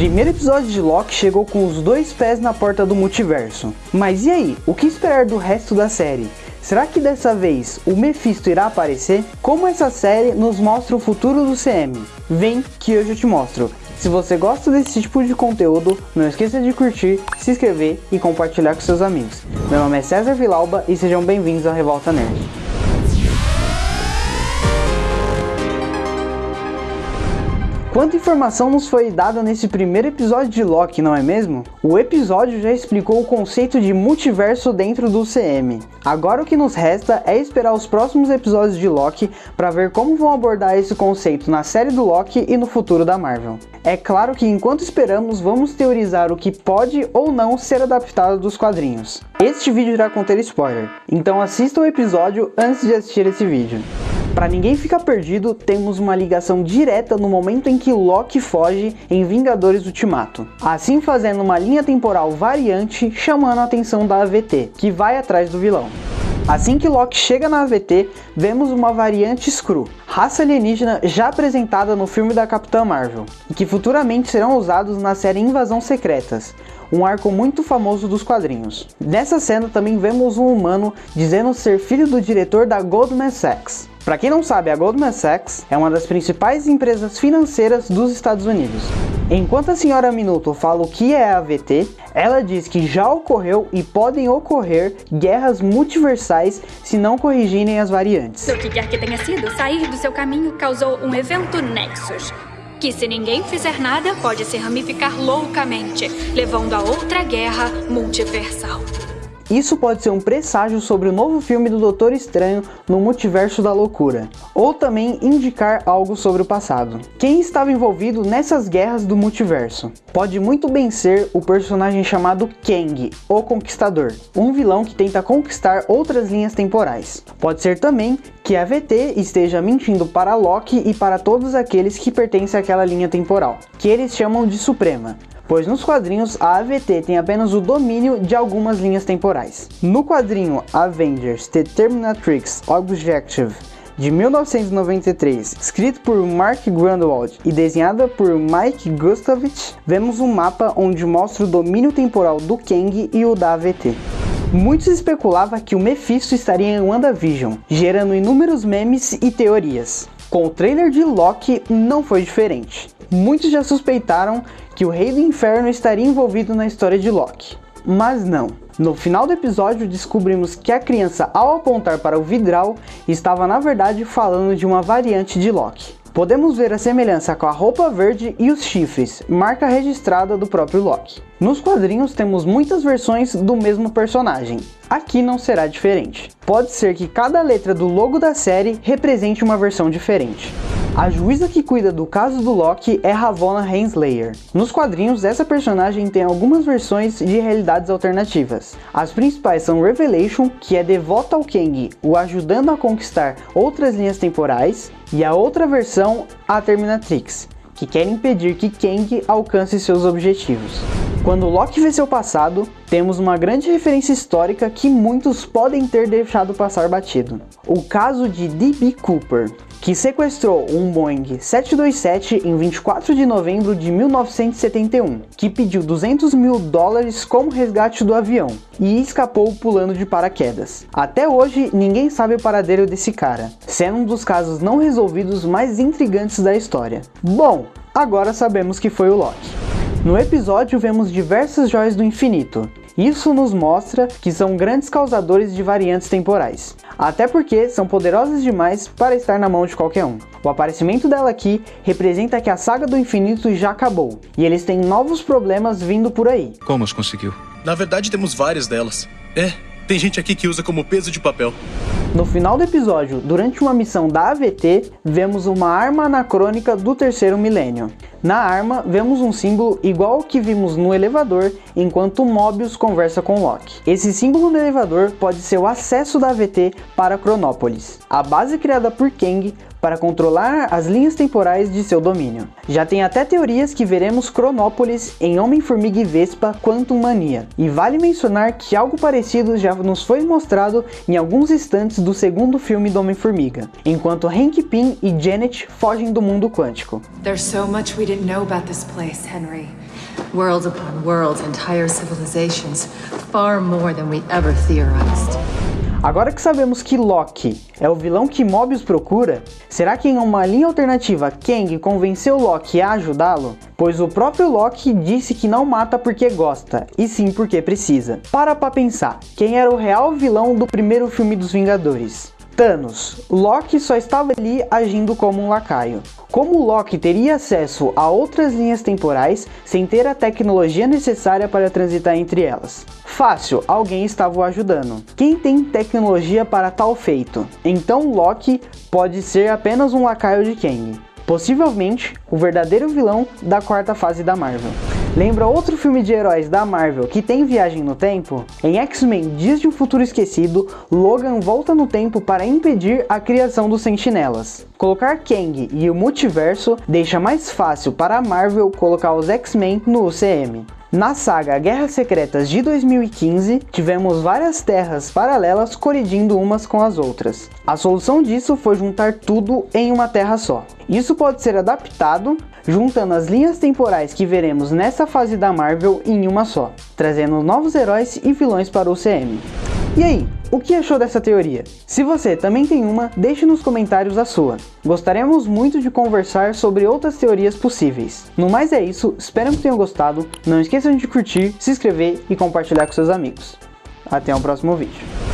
primeiro episódio de Loki chegou com os dois pés na porta do multiverso. Mas e aí, o que esperar do resto da série? Será que dessa vez o Mephisto irá aparecer? Como essa série nos mostra o futuro do CM? Vem que hoje eu te mostro. Se você gosta desse tipo de conteúdo, não esqueça de curtir, se inscrever e compartilhar com seus amigos. Meu nome é César Vilauba e sejam bem-vindos à Revolta Nerd. Quanta informação nos foi dada nesse primeiro episódio de Loki, não é mesmo? O episódio já explicou o conceito de multiverso dentro do CM. Agora o que nos resta é esperar os próximos episódios de Loki para ver como vão abordar esse conceito na série do Loki e no futuro da Marvel. É claro que enquanto esperamos, vamos teorizar o que pode ou não ser adaptado dos quadrinhos. Este vídeo irá conter spoiler, então assista o episódio antes de assistir esse vídeo. Para ninguém ficar perdido, temos uma ligação direta no momento em que Loki foge em Vingadores Ultimato, assim fazendo uma linha temporal variante chamando a atenção da AVT, que vai atrás do vilão. Assim que Loki chega na AVT, vemos uma variante Skrull, raça alienígena já apresentada no filme da Capitã Marvel, e que futuramente serão usados na série Invasão Secretas, um arco muito famoso dos quadrinhos. Nessa cena também vemos um humano dizendo ser filho do diretor da Goldman Sachs, para quem não sabe, a Goldman Sachs é uma das principais empresas financeiras dos Estados Unidos. Enquanto a senhora Minuto fala o que é a AVT, ela diz que já ocorreu e podem ocorrer guerras multiversais se não corrigirem as variantes. O que quer que tenha sido, sair seu caminho causou um evento Nexus. Que se ninguém fizer nada, pode se ramificar loucamente, levando a outra guerra multiversal. Isso pode ser um presságio sobre o novo filme do Doutor Estranho no Multiverso da Loucura, ou também indicar algo sobre o passado. Quem estava envolvido nessas guerras do multiverso? Pode muito bem ser o personagem chamado Kang, o Conquistador, um vilão que tenta conquistar outras linhas temporais. Pode ser também que a VT esteja mentindo para Loki e para todos aqueles que pertencem àquela linha temporal, que eles chamam de Suprema, pois nos quadrinhos a AVT tem apenas o domínio de algumas linhas temporais. No quadrinho Avengers The Terminatrix Objective de 1993, escrito por Mark Grunwald e desenhada por Mike Gustavich, vemos um mapa onde mostra o domínio temporal do Kang e o da AVT. Muitos especulavam que o Mephisto estaria em WandaVision, gerando inúmeros memes e teorias. Com o trailer de Loki não foi diferente. Muitos já suspeitaram que o Rei do Inferno estaria envolvido na história de Loki. Mas não. No final do episódio descobrimos que a criança ao apontar para o vidral estava na verdade falando de uma variante de Loki. Podemos ver a semelhança com a roupa verde e os chifres, marca registrada do próprio Loki. Nos quadrinhos temos muitas versões do mesmo personagem, aqui não será diferente. Pode ser que cada letra do logo da série represente uma versão diferente. A juíza que cuida do caso do Loki é Ravonna Renslayer. Nos quadrinhos, essa personagem tem algumas versões de realidades alternativas. As principais são Revelation, que é devota ao Kang, o ajudando a conquistar outras linhas temporais, e a outra versão, a Terminatrix, que quer impedir que Kang alcance seus objetivos. Quando Loki vê seu passado, temos uma grande referência histórica que muitos podem ter deixado passar batido. O caso de D.B. Cooper, que sequestrou um Boeing 727 em 24 de novembro de 1971, que pediu 200 mil dólares como resgate do avião e escapou pulando de paraquedas. Até hoje, ninguém sabe o paradeiro desse cara, sendo um dos casos não resolvidos mais intrigantes da história. Bom, agora sabemos que foi o Loki. No episódio vemos diversas joias do infinito, isso nos mostra que são grandes causadores de variantes temporais, até porque são poderosas demais para estar na mão de qualquer um. O aparecimento dela aqui representa que a saga do infinito já acabou, e eles têm novos problemas vindo por aí. Como os conseguiu? Na verdade temos várias delas. É, tem gente aqui que usa como peso de papel. No final do episódio, durante uma missão da AVT, vemos uma arma anacrônica do terceiro milênio. Na arma, vemos um símbolo igual ao que vimos no elevador enquanto Mobius conversa com Loki. Esse símbolo no elevador pode ser o acesso da AVT para Cronópolis, a base criada por Kang para controlar as linhas temporais de seu domínio. Já tem até teorias que veremos Cronópolis em Homem-Formiga e Vespa Quantum Mania, e vale mencionar que algo parecido já nos foi mostrado em alguns instantes antes do segundo filme do Homem-Formiga, enquanto Hank Pym e Janet fogem do mundo quântico. There's so much we didn't know about this place, Henry. Worlds upon worlds, entire civilizations, far more than we ever theorized. Agora que sabemos que Loki é o vilão que Mobius procura, será que em uma linha alternativa Kang convenceu Loki a ajudá-lo? Pois o próprio Loki disse que não mata porque gosta, e sim porque precisa. Para pra pensar, quem era o real vilão do primeiro filme dos Vingadores? Thanos. Loki só estava ali agindo como um lacaio. Como Loki teria acesso a outras linhas temporais sem ter a tecnologia necessária para transitar entre elas? Fácil, alguém estava o ajudando. Quem tem tecnologia para tal feito? Então Loki pode ser apenas um lacaio de Kang. Possivelmente, o verdadeiro vilão da quarta fase da Marvel. Lembra outro filme de heróis da Marvel que tem viagem no tempo? Em X-Men Dias de um Futuro Esquecido, Logan volta no tempo para impedir a criação dos Sentinelas. Colocar Kang e o multiverso deixa mais fácil para a Marvel colocar os X-Men no UCM. Na saga Guerras Secretas de 2015, tivemos várias terras paralelas colidindo umas com as outras. A solução disso foi juntar tudo em uma terra só. Isso pode ser adaptado juntando as linhas temporais que veremos nessa fase da Marvel em uma só, trazendo novos heróis e vilões para o CM. E aí, o que achou dessa teoria? Se você também tem uma, deixe nos comentários a sua. Gostaríamos muito de conversar sobre outras teorias possíveis. No mais é isso, espero que tenham gostado, não esqueçam de curtir, se inscrever e compartilhar com seus amigos. Até o próximo vídeo.